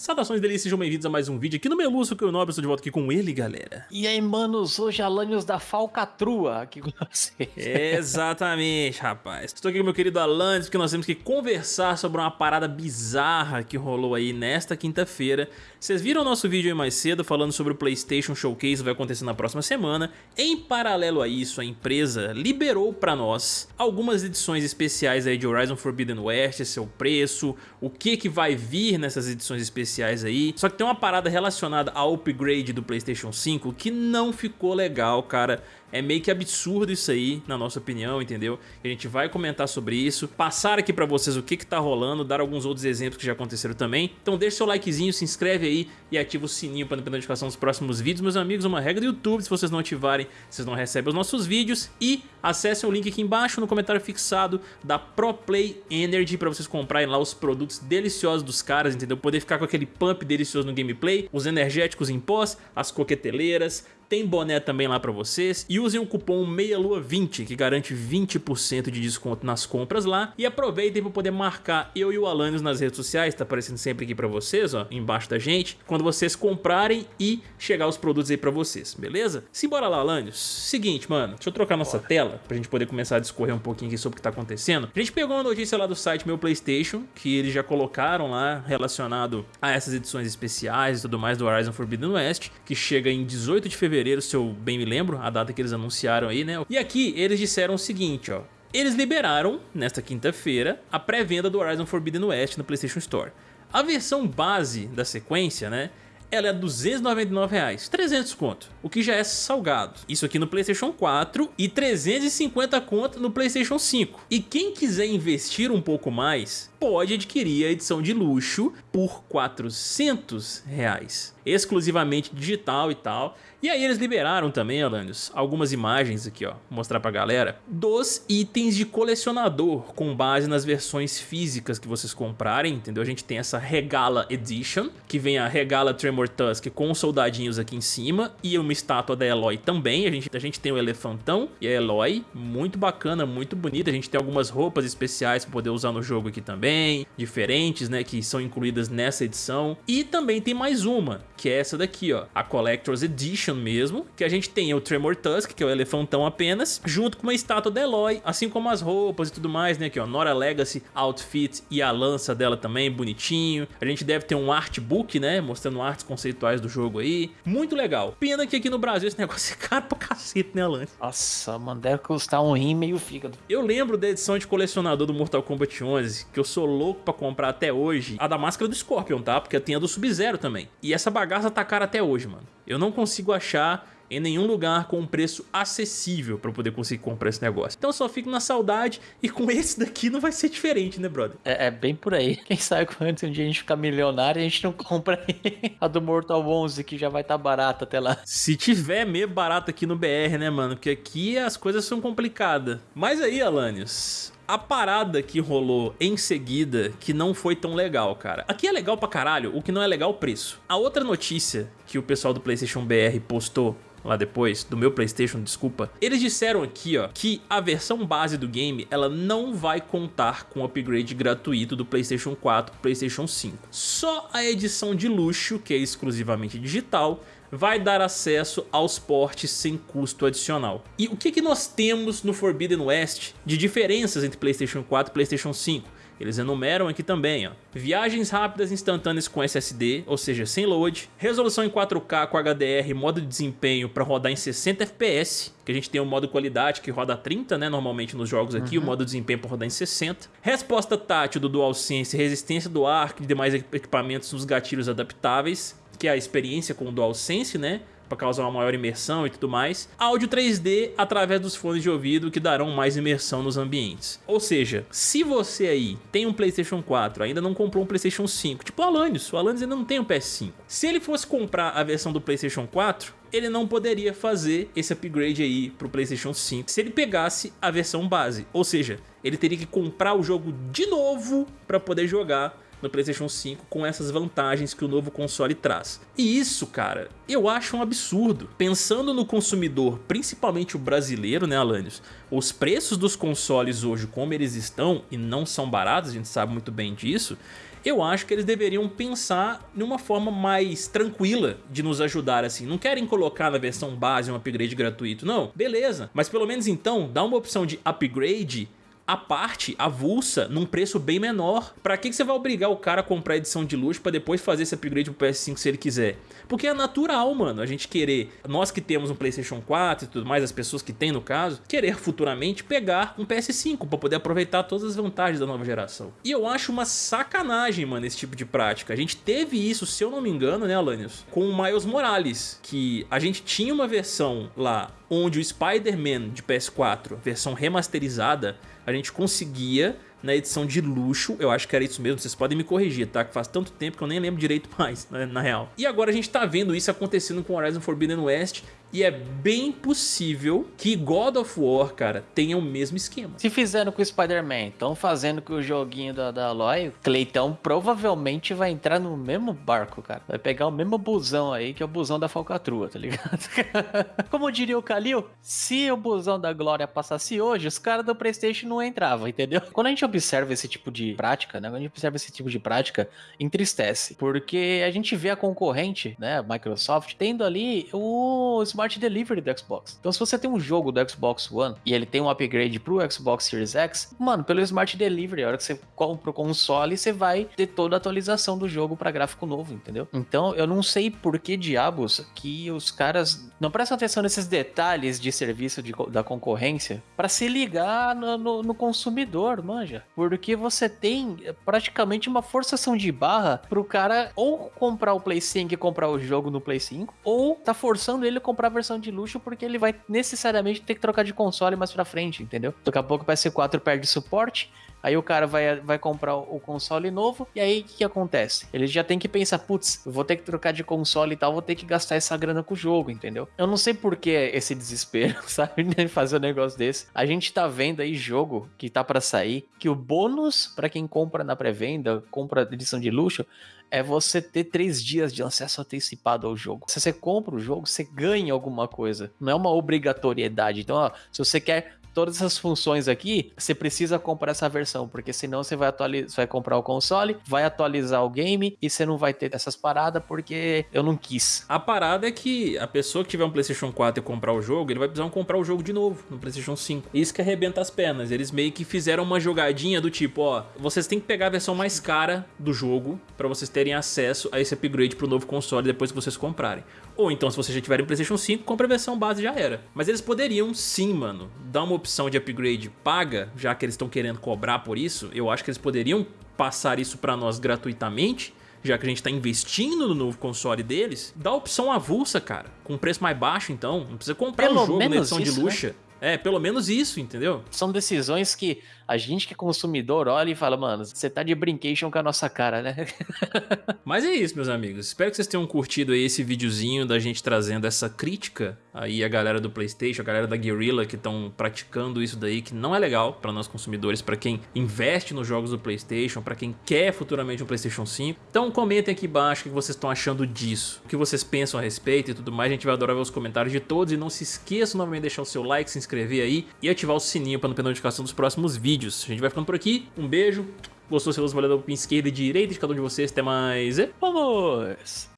Saudações delícias, sejam bem-vindos a mais um vídeo aqui no Meluço, que eu nobre, estou de volta aqui com ele, galera. E aí, manos, hoje Alanios da Falcatrua aqui com vocês. Exatamente, rapaz. Estou aqui com meu querido Alanios, porque nós temos que conversar sobre uma parada bizarra que rolou aí nesta quinta-feira. Vocês viram o nosso vídeo aí mais cedo falando sobre o PlayStation Showcase que vai acontecer na próxima semana. Em paralelo a isso, a empresa liberou para nós algumas edições especiais aí de Horizon Forbidden West, seu preço, o que que vai vir nessas edições especiais especiais aí. Só que tem uma parada relacionada ao upgrade do Playstation 5 que não ficou legal, cara. É meio que absurdo isso aí, na nossa opinião, entendeu? A gente vai comentar sobre isso, passar aqui pra vocês o que que tá rolando, dar alguns outros exemplos que já aconteceram também. Então deixa seu likezinho, se inscreve aí e ativa o sininho para não perder notificação dos próximos vídeos. Meus amigos, uma regra do YouTube, se vocês não ativarem, vocês não recebem os nossos vídeos. E acessem o link aqui embaixo no comentário fixado da ProPlay Energy para vocês comprarem lá os produtos deliciosos dos caras, entendeu? Poder ficar com aquele pump delicioso no gameplay, os energéticos em pós, as coqueteleiras, tem boné também lá pra vocês e usem o cupom MEIALUA20 que garante 20% de desconto nas compras lá e aproveitem para poder marcar eu e o Alanios nas redes sociais, tá aparecendo sempre aqui pra vocês, ó, embaixo da gente, quando vocês comprarem e chegar os produtos aí pra vocês, beleza? Simbora lá, Alanios. Seguinte, mano, deixa eu trocar nossa Bora. tela pra gente poder começar a discorrer um pouquinho aqui sobre o que tá acontecendo. A gente pegou uma notícia lá do site Meu Playstation, que eles já colocaram lá relacionado a essas edições especiais e tudo mais do Horizon Forbidden West, que chega em 18 de fevereiro fevereiro, se eu bem me lembro, a data que eles anunciaram aí, né? E aqui eles disseram o seguinte, ó. Eles liberaram, nesta quinta-feira, a pré-venda do Horizon Forbidden West no PlayStation Store. A versão base da sequência, né? ela é 299 reais, 300 conto, o que já é salgado. Isso aqui no Playstation 4 e 350 conto no Playstation 5. E quem quiser investir um pouco mais, pode adquirir a edição de luxo por 400 reais, exclusivamente digital e tal. E aí eles liberaram também, Alanios, algumas imagens aqui, ó, mostrar pra galera, dos itens de colecionador com base nas versões físicas que vocês comprarem, entendeu? A gente tem essa Regala Edition, que vem a Regala Tremor Tusk com os soldadinhos aqui em cima e uma estátua da Eloy também. A gente, a gente tem o Elefantão e a Eloy, muito bacana, muito bonita. A gente tem algumas roupas especiais pra poder usar no jogo aqui também também, diferentes, né, que são incluídas nessa edição. E também tem mais uma, que é essa daqui, ó, a Collector's Edition mesmo, que a gente tem o Tremor Tusk, que é o elefantão apenas, junto com uma estátua da Eloy, assim como as roupas e tudo mais, né, aqui ó, Nora Legacy Outfit e a lança dela também, bonitinho. A gente deve ter um artbook, né, mostrando artes conceituais do jogo aí. Muito legal. Pena que aqui no Brasil esse negócio é caro pra cacete, né, Alan? Nossa, mano, deve custar um rim e meio fígado. Eu lembro da edição de colecionador do Mortal Kombat 11, que eu sou louco pra comprar até hoje a da máscara do Scorpion, tá? Porque tem a do Sub-Zero também. E essa bagaça tá cara até hoje, mano. Eu não consigo achar em nenhum lugar com um preço acessível para poder conseguir comprar esse negócio. Então eu só fico na saudade e com esse daqui não vai ser diferente, né, brother? É, é bem por aí. Quem sabe antes um dia a gente ficar milionário, a gente não compra a do Mortal 11 que já vai estar tá barata até lá. Se tiver meio barato aqui no BR, né, mano? Porque aqui as coisas são complicadas. Mas aí, Alanios, a parada que rolou em seguida que não foi tão legal, cara. Aqui é legal pra caralho, o que não é legal é o preço. A outra notícia que o pessoal do PlayStation BR postou lá depois, do meu Playstation, desculpa, eles disseram aqui, ó, que a versão base do game, ela não vai contar com o upgrade gratuito do Playstation 4 pro Playstation 5. Só a edição de luxo, que é exclusivamente digital, vai dar acesso aos portes sem custo adicional. E o que, que nós temos no Forbidden West de diferenças entre Playstation 4 e Playstation 5? Eles enumeram aqui também, ó. Viagens rápidas instantâneas com SSD, ou seja, sem load. Resolução em 4K com HDR, modo de desempenho para rodar em 60 FPS. Que a gente tem o modo qualidade que roda 30, né, normalmente nos jogos aqui. Uhum. O modo de desempenho para rodar em 60. Resposta tátil do DualSense, resistência do arco e demais equipamentos nos gatilhos adaptáveis que é a experiência com o DualSense, né? Para causar uma maior imersão e tudo mais. Áudio 3D através dos fones de ouvido que darão mais imersão nos ambientes. Ou seja, se você aí tem um Playstation 4, ainda não comprou um Playstation 5, tipo o Alanis, o Alanis ainda não tem um PS5. Se ele fosse comprar a versão do Playstation 4, ele não poderia fazer esse upgrade aí pro Playstation 5 se ele pegasse a versão base. Ou seja, ele teria que comprar o jogo de novo para poder jogar no Playstation 5 com essas vantagens que o novo console traz. E isso, cara, eu acho um absurdo. Pensando no consumidor, principalmente o brasileiro, né, Alanios? Os preços dos consoles hoje, como eles estão, e não são baratos, a gente sabe muito bem disso, eu acho que eles deveriam pensar numa forma mais tranquila de nos ajudar assim. Não querem colocar na versão base um upgrade gratuito, não. Beleza, mas pelo menos então dá uma opção de upgrade a parte, avulsa, num preço bem menor. Pra que, que você vai obrigar o cara a comprar a edição de luxo pra depois fazer esse upgrade pro PS5 se ele quiser? Porque é natural, mano, a gente querer, nós que temos um Playstation 4 e tudo mais, as pessoas que têm no caso, querer futuramente pegar um PS5 pra poder aproveitar todas as vantagens da nova geração. E eu acho uma sacanagem, mano, esse tipo de prática. A gente teve isso, se eu não me engano, né, Alanios, com o Miles Morales, que a gente tinha uma versão lá onde o Spider-Man de PS4, versão remasterizada, a gente conseguia na edição de luxo, eu acho que era isso mesmo, vocês podem me corrigir, tá? Que faz tanto tempo que eu nem lembro direito mais, né, na real. E agora a gente tá vendo isso acontecendo com Horizon Forbidden West e é bem possível que God of War, cara, tenha o mesmo esquema. Se fizeram com o Spider-Man, estão fazendo com o joguinho da, da Aloy, Cleitão provavelmente vai entrar no mesmo barco, cara. Vai pegar o mesmo busão aí, que é o busão da falcatrua, tá ligado? Como diria o Kalil, se o busão da Glória passasse hoje, os caras do Playstation não entravam, entendeu? Quando a gente observa esse tipo de prática, né? Quando a gente observa esse tipo de prática, entristece. Porque a gente vê a concorrente, né? Microsoft, tendo ali o Smart Delivery do Xbox. Então se você tem um jogo do Xbox One e ele tem um upgrade pro Xbox Series X, mano, pelo Smart Delivery, a hora que você compra o console, você vai ter toda a atualização do jogo para gráfico novo, entendeu? Então eu não sei por que diabos que os caras não prestam atenção nesses detalhes de serviço de, da concorrência para se ligar no, no, no consumidor, manja. Porque você tem praticamente uma forçação de barra pro cara ou comprar o Play 5 e comprar o jogo no Play 5, ou tá forçando ele a comprar a versão de luxo porque ele vai necessariamente ter que trocar de console mais pra frente, entendeu? Daqui a pouco o PS4 perde suporte, Aí o cara vai, vai comprar o console novo, e aí o que, que, acontece? Ele já tem que pensar, putz, vou ter que trocar de console e tal, vou ter que gastar essa grana com o jogo, entendeu? Eu não sei por que esse desespero, sabe? Fazer um negócio desse. A gente tá vendo aí jogo que tá para sair, que o bônus para quem compra na pré-venda, compra edição de luxo, é você ter três dias de acesso antecipado ao jogo. Se você compra o jogo, você ganha alguma coisa. Não é uma obrigatoriedade. Então, ó, se você quer todas essas funções aqui, você precisa comprar essa versão, porque senão você vai atualizar, vai comprar o console, vai atualizar o game e você não vai ter essas paradas porque eu não quis. A parada é que a pessoa que tiver um PlayStation 4 e comprar o jogo, ele vai precisar comprar o jogo de novo no PlayStation 5. Isso que arrebenta as pernas. Eles meio que fizeram uma jogadinha do tipo, ó, vocês têm que pegar a versão mais cara do jogo para vocês terem acesso a esse upgrade pro novo console depois que vocês comprarem. Ou então, se vocês já tiverem PlayStation 5, compra a versão base já era. Mas eles poderiam sim, mano, dar uma opção de upgrade paga, já que eles estão querendo cobrar por isso, eu acho que eles poderiam passar isso para nós gratuitamente, já que a gente está investindo no novo console deles, dá opção avulsa, cara, com preço mais baixo então, não precisa comprar o um jogo na edição isso, de luxo. Né? É, pelo menos isso, entendeu? São decisões que a gente que é consumidor olha e fala, mano, você tá de brincation com a nossa cara, né? Mas é isso, meus amigos. Espero que vocês tenham curtido aí esse videozinho da gente trazendo essa crítica aí a galera do Playstation, a galera da Guerrilla que estão praticando isso daí, que não é legal para nós consumidores, para quem investe nos jogos do Playstation, para quem quer futuramente um Playstation 5. Então comentem aqui embaixo o que vocês estão achando disso, o que vocês pensam a respeito e tudo mais. A gente vai adorar ver os comentários de todos e não se esqueçam novamente de deixar o seu like, se inscrever aí e ativar o sininho para não perder notificação dos próximos vídeos. A gente vai ficando por aqui, um beijo, gostou, se valeu, pin esquerda e direita de cada um de vocês, até mais e vamos!